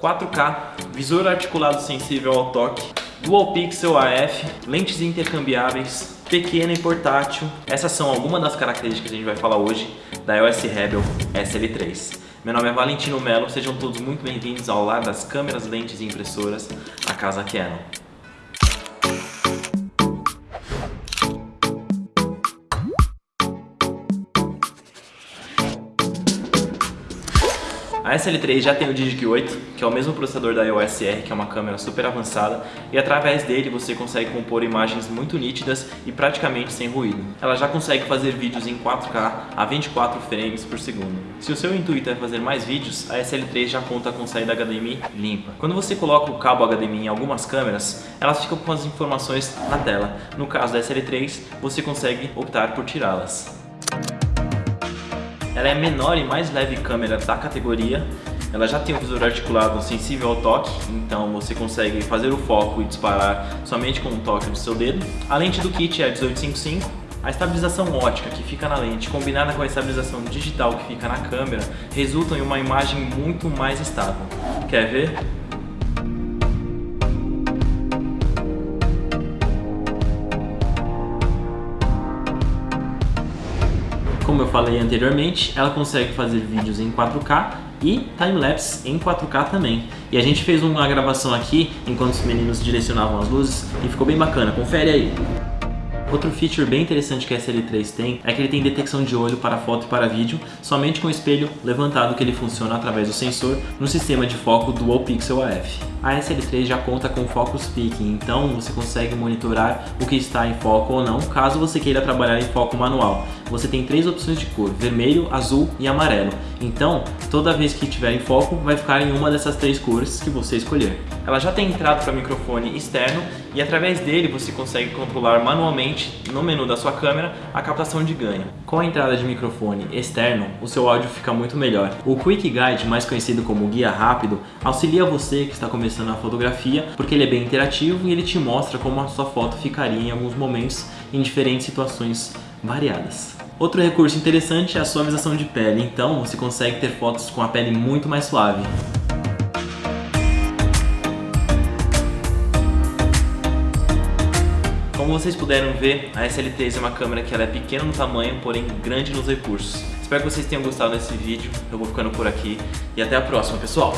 4K, visor articulado sensível ao toque, Dual Pixel AF, lentes intercambiáveis, pequena e portátil. Essas são algumas das características que a gente vai falar hoje da EOS Rebel SL3. Meu nome é Valentino Melo, sejam todos muito bem-vindos ao lar das câmeras, lentes e impressoras, a Casa Canon. A SL3 já tem o Digic 8, que é o mesmo processador da EOS R, que é uma câmera super avançada, e através dele você consegue compor imagens muito nítidas e praticamente sem ruído. Ela já consegue fazer vídeos em 4K a 24 frames por segundo. Se o seu intuito é fazer mais vídeos, a SL3 já conta com saída HDMI limpa. Quando você coloca o cabo HDMI em algumas câmeras, elas ficam com as informações na tela. No caso da SL3, você consegue optar por tirá-las. Ela é a menor e mais leve câmera da categoria. Ela já tem um visor articulado sensível ao toque, então você consegue fazer o foco e disparar somente com o toque do seu dedo. A lente do kit é a 1855, a estabilização ótica que fica na lente, combinada com a estabilização digital que fica na câmera, resultam em uma imagem muito mais estável. Quer ver? Como eu falei anteriormente, ela consegue fazer vídeos em 4K e timelapse em 4K também. E a gente fez uma gravação aqui enquanto os meninos direcionavam as luzes e ficou bem bacana, confere aí. Outro feature bem interessante que a SL3 tem é que ele tem detecção de olho para foto e para vídeo somente com o espelho levantado que ele funciona através do sensor no sistema de foco Dual Pixel AF. A SL3 já conta com Focus Picking, então você consegue monitorar o que está em foco ou não, caso você queira trabalhar em foco manual. Você tem três opções de cor, vermelho, azul e amarelo. Então, toda vez que estiver em foco, vai ficar em uma dessas três cores que você escolher. Ela já tem entrada para microfone externo e através dele você consegue controlar manualmente no menu da sua câmera a captação de ganho. Com a entrada de microfone externo, o seu áudio fica muito melhor. O Quick Guide, mais conhecido como guia rápido, auxilia você que está começando a fotografia porque ele é bem interativo e ele te mostra como a sua foto ficaria em alguns momentos em diferentes situações variadas. Outro recurso interessante é a suavização de pele, então você consegue ter fotos com a pele muito mais suave. Como vocês puderam ver, a SL3 é uma câmera que ela é pequena no tamanho, porém grande nos recursos. Espero que vocês tenham gostado desse vídeo, eu vou ficando por aqui e até a próxima, pessoal!